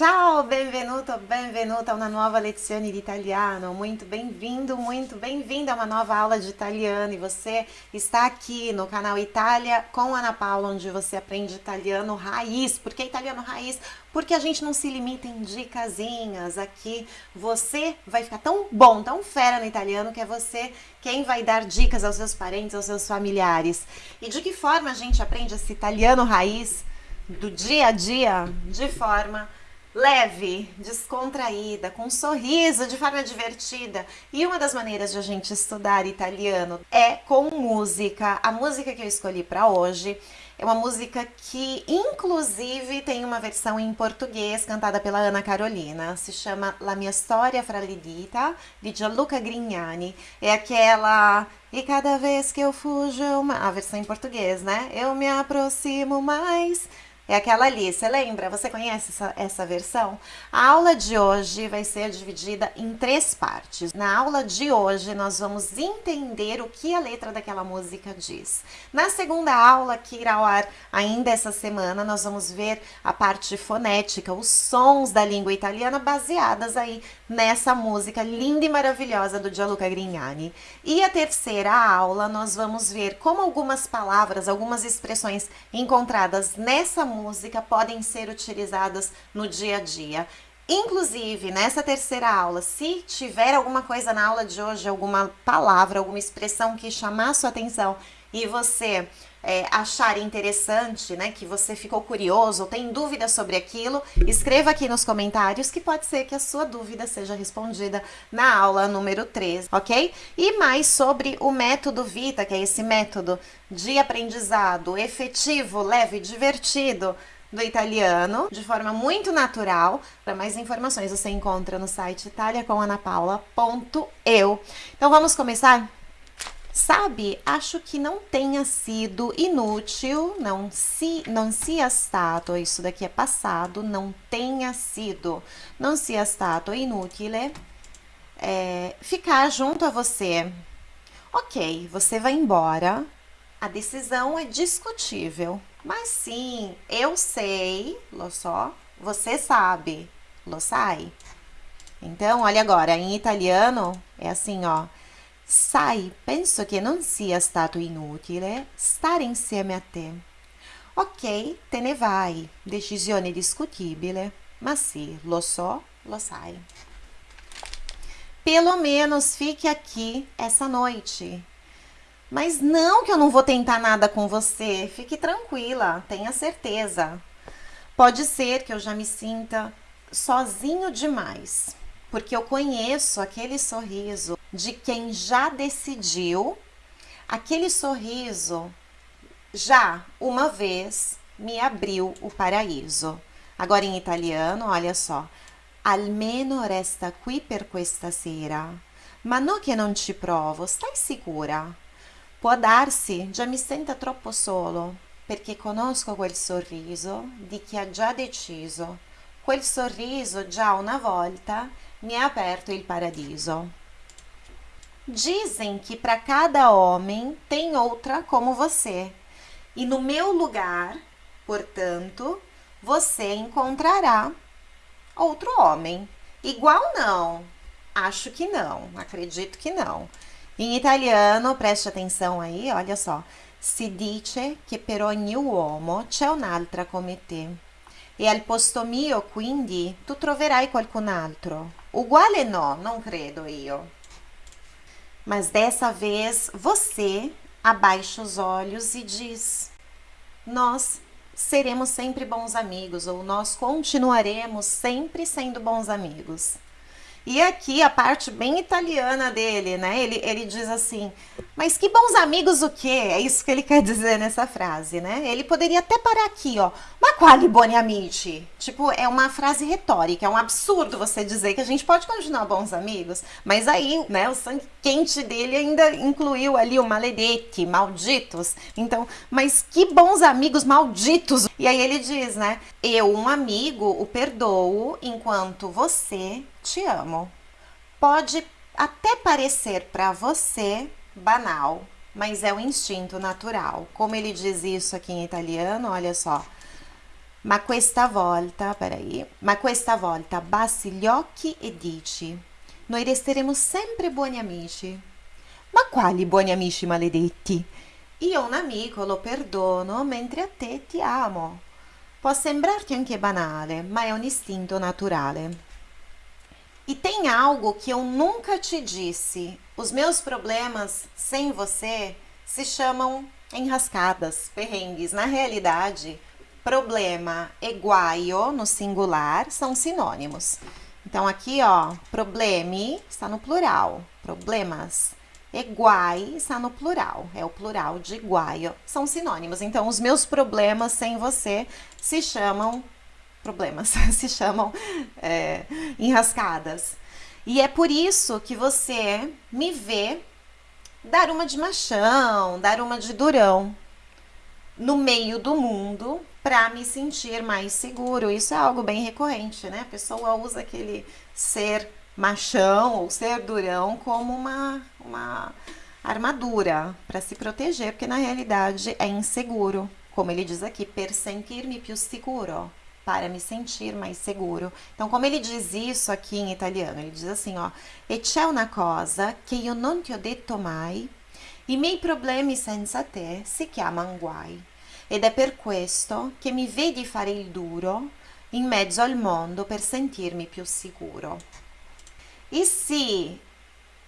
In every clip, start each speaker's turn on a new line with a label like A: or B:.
A: Ciao, benvenuto, benvenuta a uma nova lezione di italiano. Muito bem-vindo, muito bem-vinda a uma nova aula de italiano. E você está aqui no canal Itália com Ana Paula, onde você aprende italiano raiz. Por que italiano raiz? Porque a gente não se limita em dicasinhas. Aqui você vai ficar tão bom, tão fera no italiano, que é você quem vai dar dicas aos seus parentes, aos seus familiares. E de que forma a gente aprende esse italiano raiz do dia a dia? De forma leve, descontraída, com um sorriso, de forma divertida. E uma das maneiras de a gente estudar italiano é com música. A música que eu escolhi para hoje é uma música que, inclusive, tem uma versão em português cantada pela Ana Carolina. Se chama La mia storia fra le dita, de Gianluca Grignani. É aquela... E cada vez que eu fujo, uma... a versão em português, né? Eu me aproximo mais é aquela ali, você lembra? Você conhece essa, essa versão? A aula de hoje vai ser dividida em três partes. Na aula de hoje, nós vamos entender o que a letra daquela música diz. Na segunda aula, que irá ao ar ainda essa semana, nós vamos ver a parte fonética, os sons da língua italiana baseadas aí nessa música linda e maravilhosa do Gianluca Grignani. E a terceira aula, nós vamos ver como algumas palavras, algumas expressões encontradas nessa música música podem ser utilizadas no dia a dia. Inclusive, nessa terceira aula, se tiver alguma coisa na aula de hoje, alguma palavra, alguma expressão que chamar sua atenção e você é, achar interessante, né, que você ficou curioso ou tem dúvida sobre aquilo, escreva aqui nos comentários que pode ser que a sua dúvida seja respondida na aula número 3, ok? E mais sobre o método Vita, que é esse método de aprendizado efetivo, leve, divertido, do italiano, de forma muito natural. Para mais informações você encontra no site italiacomanapaula.eu. Então vamos começar? Sabe, acho que não tenha sido inútil, não se não sia stato, isso daqui é passado, não tenha sido, não sia stato inutile é, ficar junto a você. Ok, você vai embora, a decisão é discutível, mas sim, eu sei, lo so, você sabe, lo sai. Então, olha agora, em italiano é assim, ó. Sai, penso che non sia stato inutile stare insieme a te. Ok, te ne vai, decisione discutibile, ma sì, lo so, lo sai. Pelo menos fique aqui essa noite. Mas não que eu não vou tentar nada com você, fique tranquila, tenha certeza. Pode ser que eu já me sinta sozinho demais porque eu conheço aquele sorriso de quem já decidiu, aquele sorriso já uma vez me abriu o paraíso. Agora em italiano, olha só. Almeno resta qui per questa sera. Ma no che non ci provo, stai sicura? Può darsi, già mi senta troppo solo, perché conosco quel sorriso di chi ha già deciso. Quel sorriso già una volta mi ha aperto il paradiso. Dizem que para cada homem tem outra como você, e no meu lugar, portanto, você encontrará outro homem. Igual não? Acho que não, acredito que não. Em italiano, preste atenção aí, olha só. Si dice che per ogni uomo c'è un'altra come te. E al posto mio, quindi, tu troverai qualcun altro. Uguale no, não credo io. Mas dessa vez você abaixa os olhos e diz: Nós seremos sempre bons amigos, ou nós continuaremos sempre sendo bons amigos. E aqui a parte bem italiana dele, né? Ele, ele diz assim, mas que bons amigos o quê? É isso que ele quer dizer nessa frase, né? Ele poderia até parar aqui, ó. Ma quali buoni amici? Tipo, é uma frase retórica, é um absurdo você dizer que a gente pode continuar bons amigos, mas aí, né, o sangue quente dele ainda incluiu ali o maledetti, malditos. Então, mas que bons amigos malditos. E aí ele diz, né? Eu, um amigo, o perdoo enquanto você te amo. Pode até parecer para você banal, mas é o instinto natural. Como ele diz isso aqui em italiano, olha só. Ma questa volta, peraí, ma questa volta bassi gli occhi e dici: Noi resteremo sempre buoni amici. Ma quali buoni amici maledetti? Io un amico lo perdono mentre a te ti amo. Può sembrarti anche banale, ma é um instinto naturale. E tem algo que eu nunca te disse. Os meus problemas sem você se chamam enrascadas, perrengues. Na realidade, problema e guaio no singular são sinônimos. Então aqui, ó, problemi está no plural, problemas. E guai está no plural, é o plural de guaio. São sinônimos. Então, os meus problemas sem você se chamam problemas, se chamam é, enrascadas. E é por isso que você me vê dar uma de machão, dar uma de durão no meio do mundo para me sentir mais seguro. Isso é algo bem recorrente, né? A pessoa usa aquele ser machão ou ser durão como uma, uma armadura para se proteger, porque na realidade é inseguro. Como ele diz aqui, per sentirmi più sicuro, para me sentir mais seguro. Então, como ele diz isso aqui em italiano, ele diz assim, ó, e c'è una cosa che io non ti ho detto mai, i miei problemi senza te si chiamano guai. Ed è per questo che mi vedi fare il duro in mezzo al mondo per sentirmi più sicuro. E se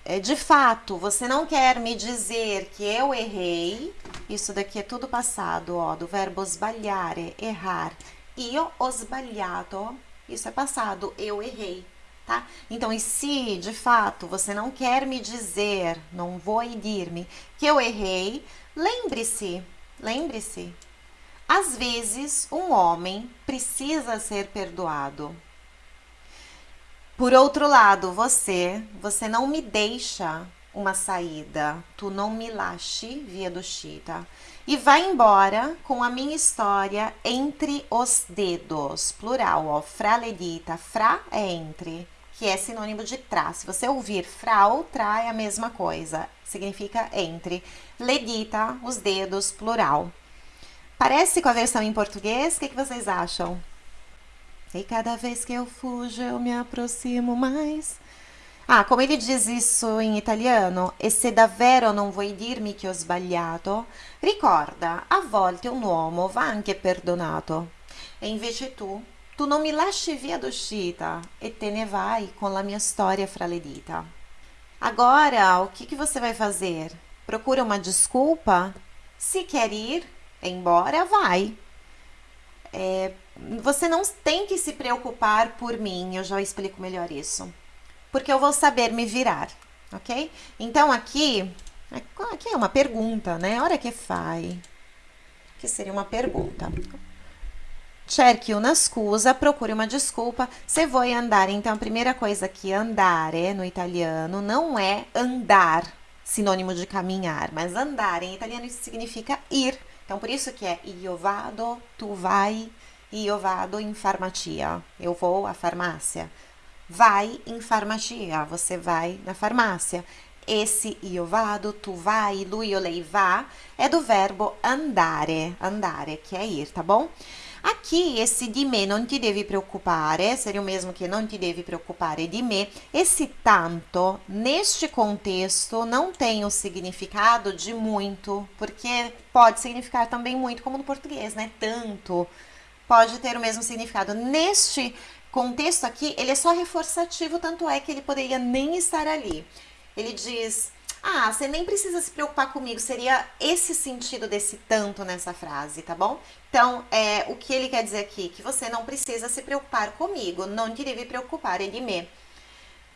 A: é, de fato você não quer me dizer que eu errei, isso daqui é tudo passado, ó, do verbo sbagliare, errar. Io ho sbagliato, isso é passado, eu errei, tá? Então, e se de fato você não quer me dizer, não vou dir-me que eu errei, lembre-se, lembre-se. Às vezes, um homem precisa ser perdoado. Por outro lado, você, você não me deixa uma saída. Tu não me lasci via do Chita. E vai embora com a minha história entre os dedos. Plural, ó. Fra ledita. Fra é entre, que é sinônimo de tra. Se você ouvir fra ou tra, é a mesma coisa. Significa entre. Ledita, os dedos, plural. Parece com a versão em português? O que, que vocês acham? E cada vez que eu fujo, eu me aproximo mais. Ah, como ele diz isso em italiano, e se davvero non vuoi dirmi che ho sbagliato, ricorda, a volte un uomo va anche perdonato. E invece tu, tu non mi lasci via d'uscita e te ne vai com a minha história fra le dita. Agora, o que, que você vai fazer? Procura uma desculpa? Se quer ir embora, vai. É, você não tem que se preocupar por mim, eu já explico melhor isso. Porque eu vou saber me virar, ok? Então aqui, aqui é uma pergunta, né? Hora que fai. Que seria uma pergunta. Cerchi una scusa, procure uma desculpa. Se voi andare, então a primeira coisa aqui, andare no italiano, não é andar, sinônimo de caminhar, mas andar em italiano isso significa ir. Então por isso que é io vado, tu vai, io vado in farmacia. Eu vou à farmácia. Vai em farmacia. Você vai na farmácia. Esse io vado, tu vai, lui ou lei vá é do verbo andare, andare, que é ir, tá bom? Aqui, esse de me não te deve preocupare, seria o mesmo que não te deve preocupare de me. Esse tanto, neste contexto, não tem o significado de muito, porque pode significar também muito, como no português, né? Tanto pode ter o mesmo significado. Neste contexto aqui, ele é só reforçativo, tanto é que ele poderia nem estar ali. Ele diz: Ah, você nem precisa se preocupar comigo. Seria esse sentido desse tanto nessa frase, tá bom? Então, é, o que ele quer dizer aqui? Que você não precisa se preocupar comigo. Não te deve preocupar de me.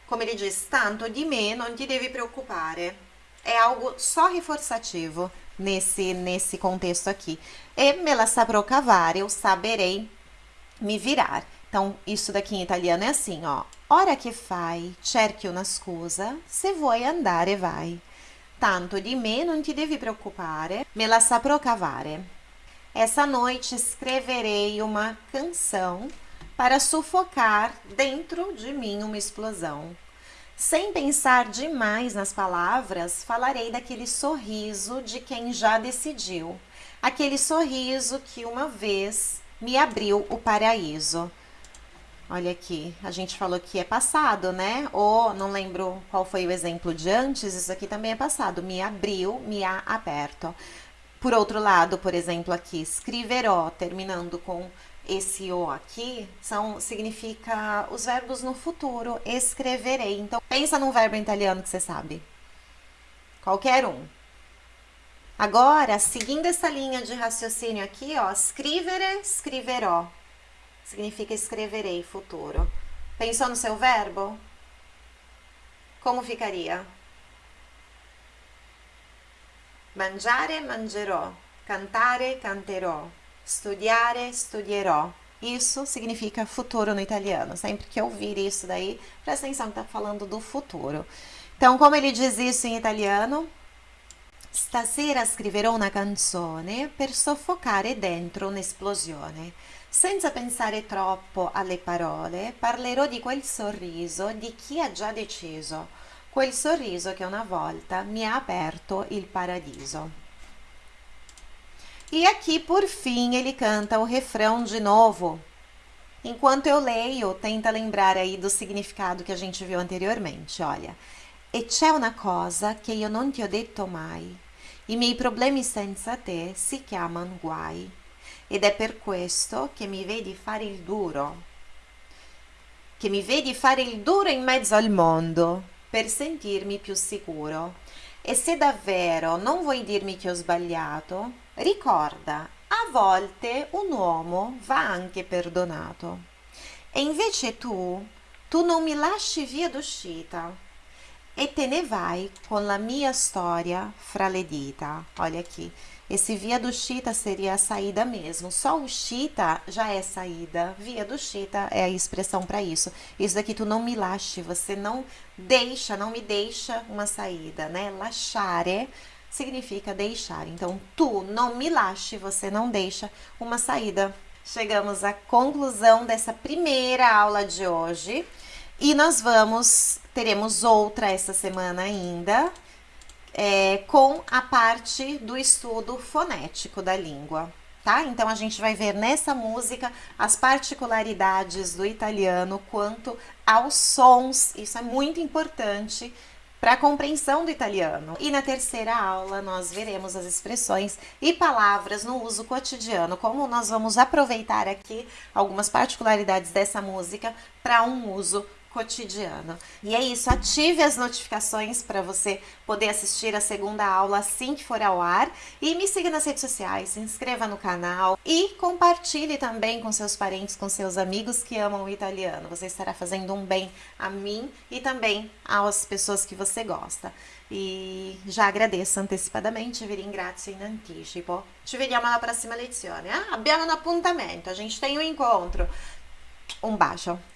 A: Como ele diz, tanto de me, não te deve preocupar. É algo só reforçativo nesse, nesse contexto aqui. E me la saprò cavare, eu saberei me virar. Então, isso daqui em italiano é assim, ó. Ora che fai, cerchi una scusa, se vuoi andare vai. Tanto di me non ti devi preoccupare, me la saprò cavare. Essa noite escreverei uma canção para sufocar dentro de mim uma explosão. Sem pensar demais nas palavras, falarei daquele sorriso de quem já decidiu. Aquele sorriso que uma vez me abriu o paraíso. Olha aqui, a gente falou que é passado, né? Ou não lembro qual foi o exemplo de antes, isso aqui também é passado. Me abriu, me ha aberto. Por outro lado, por exemplo, aqui, escreverò, terminando com esse o aqui, são, significa os verbos no futuro, escreverei. Então, pensa num verbo italiano que você sabe. Qualquer um. Agora, seguindo essa linha de raciocínio aqui, ó, scrivere, scriverò. Significa escreverei, futuro. Pensou no seu verbo? Como ficaria? Mangiare, mangerò. Cantare, canterò. Studiare, studierò. Isso significa futuro no italiano. Sempre que ouvir isso daí, presta atenção que está falando do futuro. Então, como ele diz isso em italiano? Stasera scriverò una canzone per soffocare dentro un'esplosione. Senza pensare troppo alle parole, parlerò di quel sorriso di chi ha già deciso, quel sorriso che una volta mi ha aperto il paradiso. E aqui, por fim, ele canta o refrão de novo. Enquanto eu leio, tenta lembrar aí do significado que a gente viu anteriormente. Olha, e c'è una cosa che io non ti ho detto mai. I miei problemi senza te si chiamano guai ed è per questo che mi vedi fare il duro, che mi vedi fare il duro in mezzo al mondo per sentirmi più sicuro. E se davvero non vuoi dirmi che ho sbagliato, ricorda, a volte un uomo va anche perdonato. E invece tu, tu non mi lasci via d'uscita e te ne vai com la mia história fra le dita. Olha aqui. Esse via do chita seria a saída mesmo. Só o chita já é saída. Via do chita é a expressão para isso. Isso daqui tu não me lasce, você não deixa, não me deixa uma saída, né? Lasciare significa deixar. Então, tu não me lasce, você não deixa uma saída. Chegamos à conclusão dessa primeira aula de hoje. E nós vamos, teremos outra essa semana ainda, é, com a parte do estudo fonético da língua, tá? Então a gente vai ver nessa música as particularidades do italiano quanto aos sons, isso é muito importante para a compreensão do italiano. E na terceira aula nós veremos as expressões e palavras no uso cotidiano, como nós vamos aproveitar aqui algumas particularidades dessa música para um uso cotidiano. E é isso, ative as notificações para você poder assistir a segunda aula assim que for ao ar e me siga nas redes sociais, se inscreva no canal e compartilhe também com seus parentes, com seus amigos que amam o italiano. Você estará fazendo um bem a mim e também às pessoas que você gosta. E já agradeço antecipadamente, vi ringrazio in anticipo. Ci vediamo alla prossima lezione. Ah, abbiamo un appuntamento, a gente tem um encontro. Um bacio.